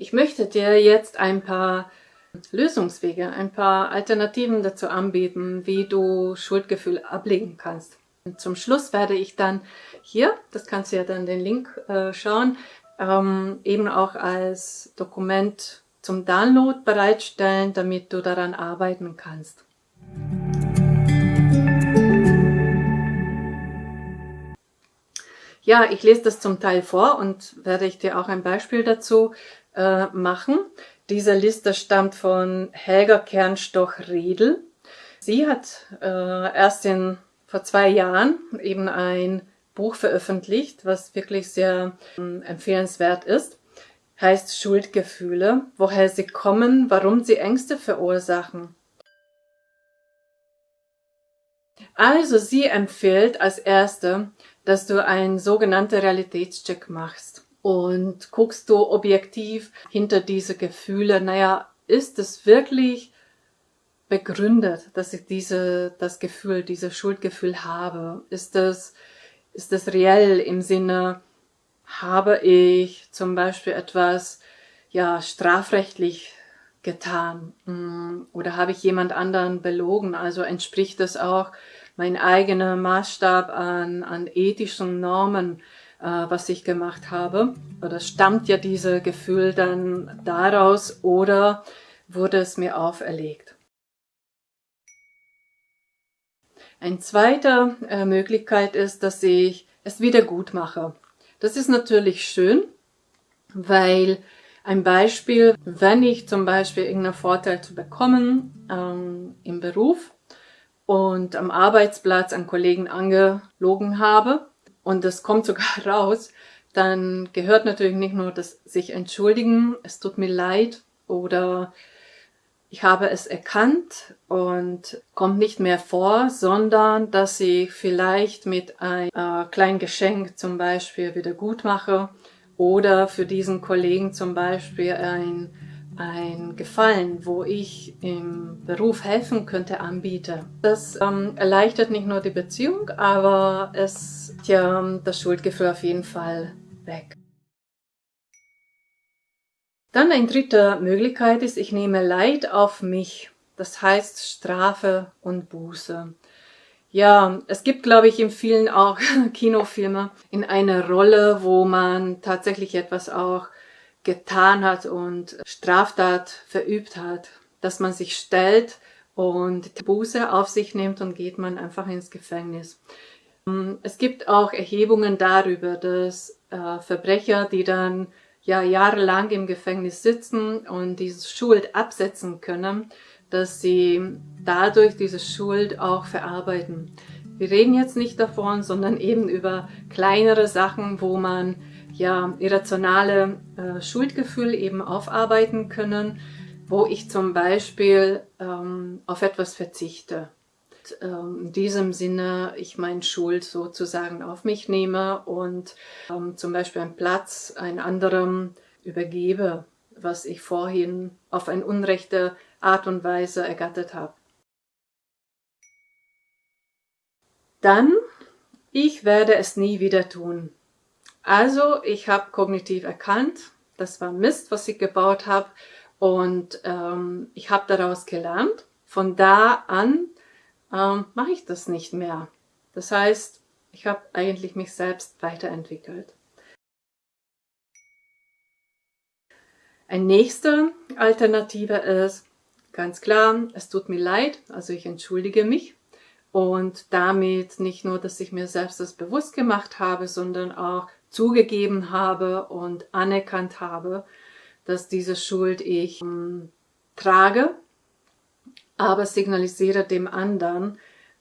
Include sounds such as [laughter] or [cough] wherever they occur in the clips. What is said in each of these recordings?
Ich möchte dir jetzt ein paar Lösungswege, ein paar Alternativen dazu anbieten, wie du Schuldgefühl ablegen kannst. Und zum Schluss werde ich dann hier, das kannst du ja dann den Link äh, schauen, ähm, eben auch als Dokument zum Download bereitstellen, damit du daran arbeiten kannst. Ja, ich lese das zum Teil vor und werde ich dir auch ein Beispiel dazu äh, machen. Diese Liste stammt von Helga Kernstoch-Riedel. Sie hat äh, erst in, vor zwei Jahren eben ein Buch veröffentlicht, was wirklich sehr äh, empfehlenswert ist. Heißt Schuldgefühle, woher sie kommen, warum sie Ängste verursachen. Also sie empfiehlt als erste, dass du einen sogenannten Realitätscheck machst und guckst du objektiv hinter diese Gefühle, naja, ist es wirklich begründet, dass ich diese, das Gefühl, dieses Schuldgefühl habe? Ist das, ist das reell im Sinne, habe ich zum Beispiel etwas, ja, strafrechtlich getan? Mm, oder habe ich jemand anderen belogen? Also entspricht das auch mein eigener Maßstab an, an ethischen Normen, was ich gemacht habe. Oder stammt ja dieses Gefühl dann daraus oder wurde es mir auferlegt? Eine zweite äh, Möglichkeit ist, dass ich es wieder gut mache. Das ist natürlich schön, weil ein Beispiel, wenn ich zum Beispiel irgendeinen Vorteil zu bekommen ähm, im Beruf und am Arbeitsplatz an Kollegen angelogen habe und das kommt sogar [laughs] raus, dann gehört natürlich nicht nur das sich entschuldigen, es tut mir leid oder ich habe es erkannt und kommt nicht mehr vor, sondern dass ich vielleicht mit einem äh, kleinen Geschenk zum Beispiel wieder gut mache oder für diesen Kollegen zum Beispiel ein ein Gefallen, wo ich im Beruf helfen könnte, anbiete. Das ähm, erleichtert nicht nur die Beziehung, aber es ja das Schuldgefühl auf jeden Fall weg. Dann eine dritte Möglichkeit ist, ich nehme Leid auf mich. Das heißt Strafe und Buße. Ja, es gibt, glaube ich, in vielen auch [laughs] Kinofilme in einer Rolle, wo man tatsächlich etwas auch getan hat und Straftat verübt hat, dass man sich stellt und die Buße auf sich nimmt und geht man einfach ins Gefängnis. Es gibt auch Erhebungen darüber, dass äh, Verbrecher, die dann ja jahrelang im Gefängnis sitzen und diese Schuld absetzen können, dass sie dadurch diese Schuld auch verarbeiten. Wir reden jetzt nicht davon, sondern eben über kleinere Sachen, wo man ja, irrationale äh, Schuldgefühl eben aufarbeiten können, wo ich zum Beispiel ähm, auf etwas verzichte. Und, ähm, in diesem Sinne ich meine Schuld sozusagen auf mich nehme und ähm, zum Beispiel einen Platz einem anderen übergebe, was ich vorhin auf eine unrechte Art und Weise ergattert habe. Dann, ich werde es nie wieder tun. Also ich habe kognitiv erkannt, das war Mist, was ich gebaut habe und ähm, ich habe daraus gelernt. Von da an ähm, mache ich das nicht mehr. Das heißt, ich habe eigentlich mich selbst weiterentwickelt. Eine nächste Alternative ist, ganz klar, es tut mir leid, also ich entschuldige mich und damit nicht nur, dass ich mir selbst das bewusst gemacht habe, sondern auch zugegeben habe und anerkannt habe, dass diese Schuld ich ähm, trage, aber signalisiere dem anderen,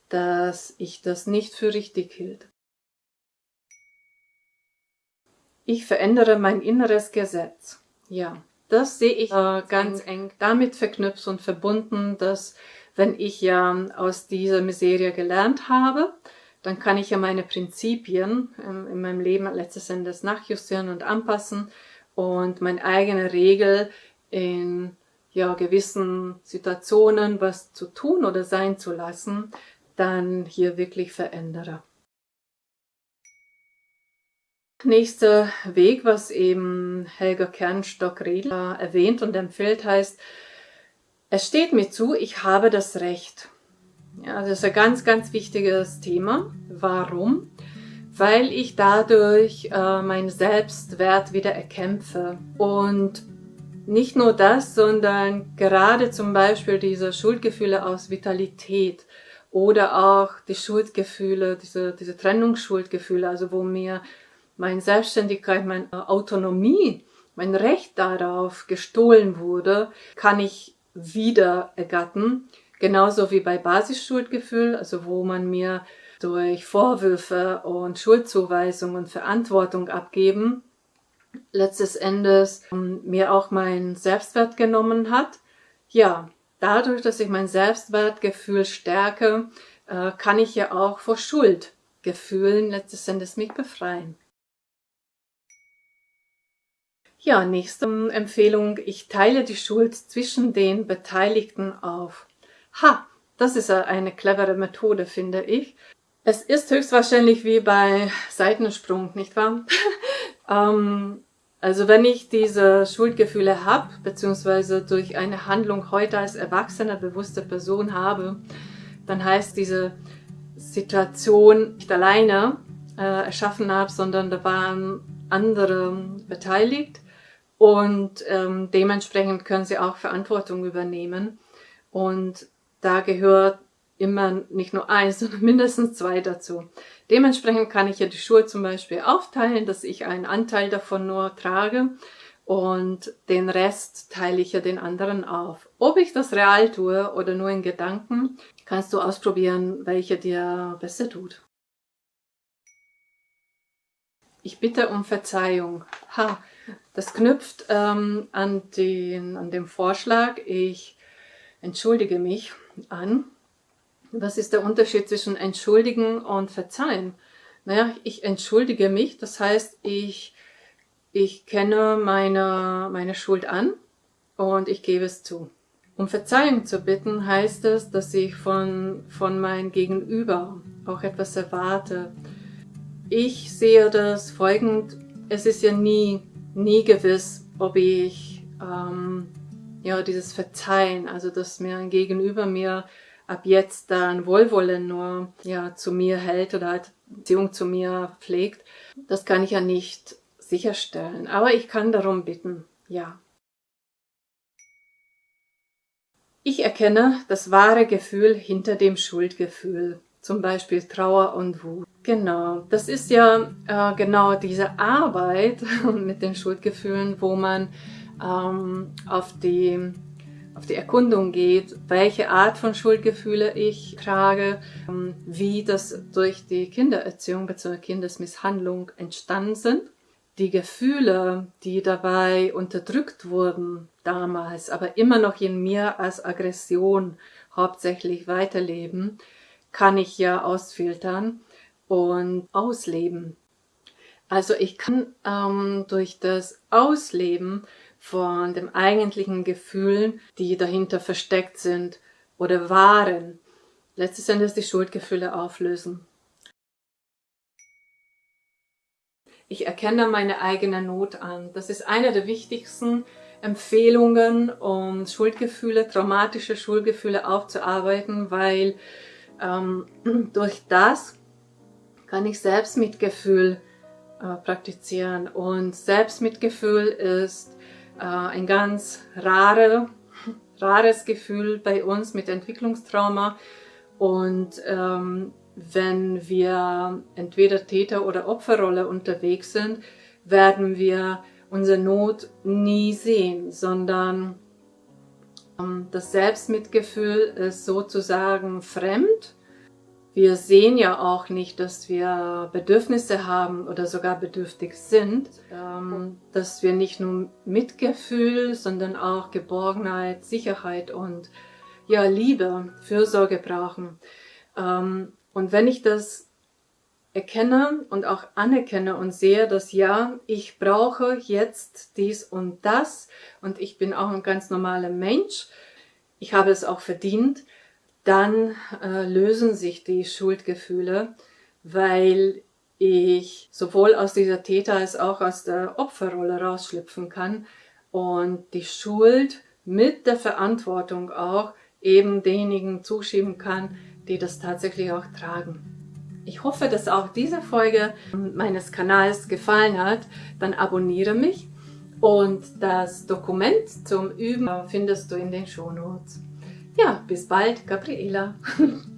dass ich das nicht für richtig hielt. Ich verändere mein inneres Gesetz. Ja, das sehe ich äh, ganz eng damit verknüpft und verbunden, dass wenn ich ja aus dieser Miserie gelernt habe, dann kann ich ja meine Prinzipien ähm, in meinem Leben letztes Endes nachjustieren und anpassen und meine eigene Regel in ja, gewissen Situationen was zu tun oder sein zu lassen, dann hier wirklich verändere. Nächster Weg, was eben Helga Kernstock-Riedler erwähnt und empfiehlt, heißt, es steht mir zu, ich habe das Recht. Ja, das ist ein ganz, ganz wichtiges Thema. Warum? Weil ich dadurch äh, meinen Selbstwert wieder erkämpfe. Und nicht nur das, sondern gerade zum Beispiel diese Schuldgefühle aus Vitalität oder auch die Schuldgefühle, diese, diese Trennungsschuldgefühle, also wo mir meine Selbstständigkeit, meine Autonomie, mein Recht darauf gestohlen wurde, kann ich wieder ergattern Genauso wie bei Basisschuldgefühl, also wo man mir durch Vorwürfe und Schuldzuweisung und Verantwortung abgeben, letztes Endes ähm, mir auch mein Selbstwert genommen hat. Ja, dadurch, dass ich mein Selbstwertgefühl stärke, äh, kann ich ja auch vor Schuldgefühlen letztes Endes mich befreien. Ja, nächste Empfehlung. Ich teile die Schuld zwischen den Beteiligten auf. Ha, das ist eine clevere Methode, finde ich. Es ist höchstwahrscheinlich wie bei Seitensprung, nicht wahr? [laughs] ähm, also wenn ich diese Schuldgefühle habe, beziehungsweise durch eine Handlung heute als erwachsene, bewusste Person habe, dann heißt diese Situation nicht alleine äh, erschaffen habe, sondern da waren andere beteiligt und ähm, dementsprechend können sie auch Verantwortung übernehmen. Und da gehört immer nicht nur eins, [laughs] sondern mindestens zwei dazu. Dementsprechend kann ich ja die Schuhe zum Beispiel aufteilen, dass ich einen Anteil davon nur trage und den Rest teile ich ja den anderen auf. Ob ich das real tue oder nur in Gedanken, kannst du ausprobieren, welche dir besser tut. Ich bitte um Verzeihung. Ha, das knüpft ähm, an, den, an den Vorschlag, ich entschuldige mich an. Was ist der Unterschied zwischen entschuldigen und verzeihen? Naja, ich entschuldige mich, das heißt, ich, ich kenne meine, meine Schuld an und ich gebe es zu. Um Verzeihung zu bitten, heißt es, dass ich von, von meinem Gegenüber auch etwas erwarte. Ich sehe das folgend, es ist ja nie, nie gewiss, ob ich ähm, ja, dieses Verzeihen, also dass mir ein Gegenüber mir ab jetzt dann Wohlwollen nur ja, zu mir hält oder halt Beziehung zu mir pflegt, das kann ich ja nicht sicherstellen. Aber ich kann darum bitten, ja. Ich erkenne das wahre Gefühl hinter dem Schuldgefühl, zum Beispiel Trauer und Wut. Genau, das ist ja äh, genau diese Arbeit [laughs] mit den Schuldgefühlen, wo man ähm, auf, die, auf die Erkundung geht, welche Art von Schuldgefühle ich trage, ähm, wie das durch die Kindererziehung bzw. Kindesmisshandlung entstanden sind. Die Gefühle, die dabei unterdrückt wurden damals, aber immer noch in mir als Aggression hauptsächlich weiterleben, kann ich ja ausfiltern und ausleben. Also ich kann ähm, durch das Ausleben von dem eigentlichen Gefühlen, die dahinter versteckt sind oder waren, letztes Endes die Schuldgefühle auflösen. Ich erkenne meine eigene Not an. Das ist eine der wichtigsten Empfehlungen, um Schuldgefühle, traumatische Schuldgefühle aufzuarbeiten, weil ähm, [clears throat] durch das kann ich Selbstmitgefühl äh, praktizieren. Und Selbstmitgefühl ist äh, ein ganz rare, rares Gefühl bei uns mit Entwicklungstrauma. Und ähm, wenn wir entweder Täter- oder Opferrolle unterwegs sind, werden wir unsere Not nie sehen, sondern ähm, das Selbstmitgefühl ist sozusagen fremd wir sehen ja auch nicht, dass wir Bedürfnisse haben oder sogar bedürftig sind, ähm, dass wir nicht nur Mitgefühl, sondern auch Geborgenheit, Sicherheit und ja, Liebe, Fürsorge brauchen. Ähm, und wenn ich das erkenne und auch anerkenne und sehe, dass ja, ich brauche jetzt dies und das und ich bin auch ein ganz normaler Mensch, ich habe es auch verdient, dann äh, lösen sich die Schuldgefühle, weil ich sowohl aus dieser Täter- als auch aus der Opferrolle rausschlüpfen kann und die Schuld mit der Verantwortung auch eben denjenigen zuschieben kann, die das tatsächlich auch tragen. Ich hoffe, dass auch diese Folge meines Kanals gefallen hat. Dann abonniere mich und das Dokument zum Üben findest du in den Shownotes. Ja, bis bald, Gabriela. [laughs]